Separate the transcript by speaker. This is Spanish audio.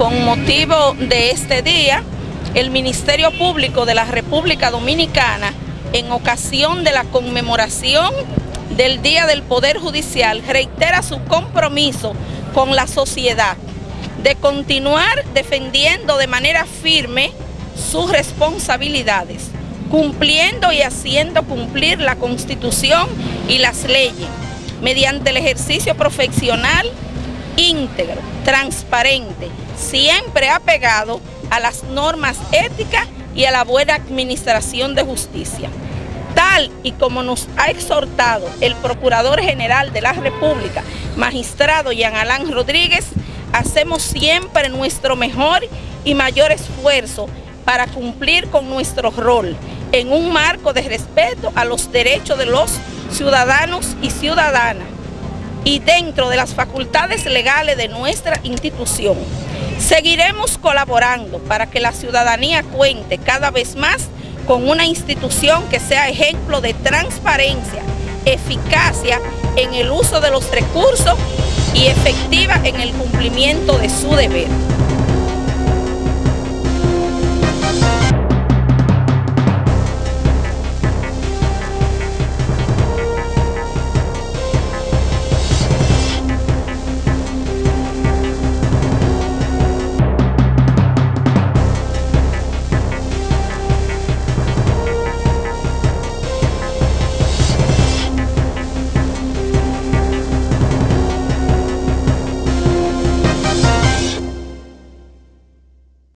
Speaker 1: con motivo de este día, el Ministerio Público de la República Dominicana, en ocasión de la conmemoración del Día del Poder Judicial, reitera su compromiso con la sociedad de continuar defendiendo de manera firme sus responsabilidades, cumpliendo y haciendo cumplir la Constitución y las leyes, mediante el ejercicio profesional íntegro, transparente, siempre apegado a las normas éticas y a la buena administración de justicia. Tal y como nos ha exhortado el Procurador General de la República, magistrado Jean Alain Rodríguez, hacemos siempre nuestro mejor y mayor esfuerzo para cumplir con nuestro rol en un marco de respeto a los derechos de los ciudadanos y ciudadanas y dentro de las facultades legales de nuestra institución. Seguiremos colaborando para que la ciudadanía cuente cada vez más con una institución que sea ejemplo de transparencia, eficacia en el uso de los recursos y efectiva en el cumplimiento de su deber.